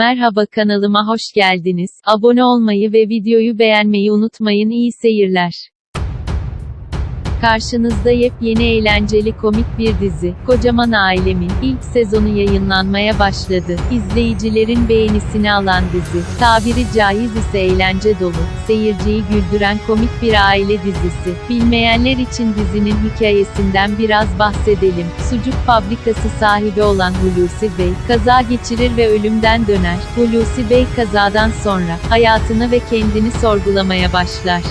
Merhaba kanalıma hoş geldiniz. Abone olmayı ve videoyu beğenmeyi unutmayın. İyi seyirler. Karşınızda yepyeni eğlenceli komik bir dizi. Kocaman Ailemin ilk sezonu yayınlanmaya başladı. İzleyicilerin beğenisini alan dizi. Tabiri caiz ise eğlence dolu, seyirciyi güldüren komik bir aile dizisi. Bilmeyenler için dizinin hikayesinden biraz bahsedelim. Sucuk fabrikası sahibi olan Hulusi Bey, kaza geçirir ve ölümden döner. Hulusi Bey kazadan sonra, hayatını ve kendini sorgulamaya başlar.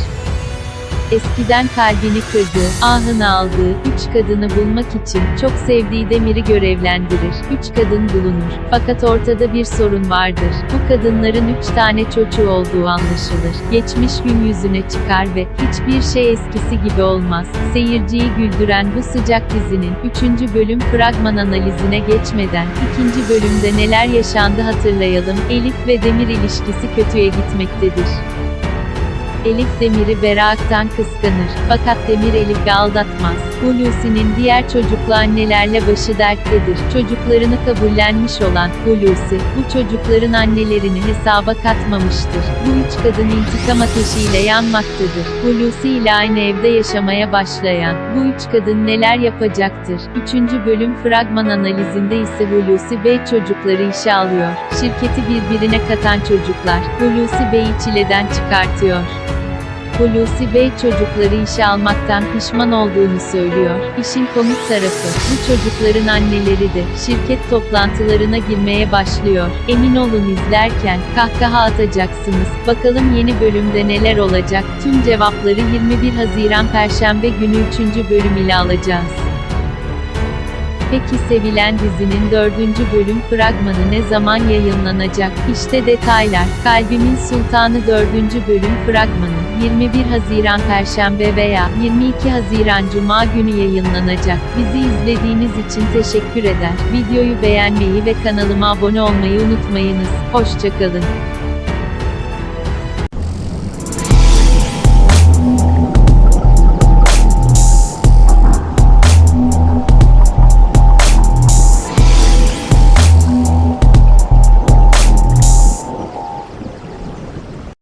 Eskiden kalbini kırdığı, ahını aldığı, üç kadını bulmak için, çok sevdiği Demir'i görevlendirir. Üç kadın bulunur. Fakat ortada bir sorun vardır. Bu kadınların üç tane çocuğu olduğu anlaşılır. Geçmiş gün yüzüne çıkar ve, hiçbir şey eskisi gibi olmaz. Seyirciyi güldüren bu sıcak dizinin, üçüncü bölüm fragman analizine geçmeden, ikinci bölümde neler yaşandı hatırlayalım. Elif ve Demir ilişkisi kötüye gitmektedir. Elif Demir'i Berak'tan kıskanır. Fakat Demir Elif'i aldatmaz. Hulusi'nin diğer çocuklu annelerle başı derttedir. Çocuklarını kabullenmiş olan Hulusi, bu çocukların annelerini hesaba katmamıştır. Bu üç kadın intikam ateşiyle yanmaktadır. Hulusi ile aynı evde yaşamaya başlayan, bu üç kadın neler yapacaktır? Üçüncü bölüm fragman analizinde ise Hulusi Bey çocukları işe alıyor. Şirketi birbirine katan çocuklar, Hulusi Bey'i çileden çıkartıyor. Hulusi Bey çocukları işe almaktan pişman olduğunu söylüyor. İşin komik tarafı, bu çocukların anneleri de, şirket toplantılarına girmeye başlıyor. Emin olun izlerken, kahkaha atacaksınız. Bakalım yeni bölümde neler olacak? Tüm cevapları 21 Haziran Perşembe günü 3. bölüm ile alacağız. Peki sevilen dizinin dördüncü bölüm fragmanı ne zaman yayınlanacak? İşte detaylar. Kalbimin Sultanı dördüncü bölüm fragmanı 21 Haziran Perşembe veya 22 Haziran Cuma günü yayınlanacak. Bizi izlediğiniz için teşekkür eder. Videoyu beğenmeyi ve kanalıma abone olmayı unutmayınız. Hoşçakalın.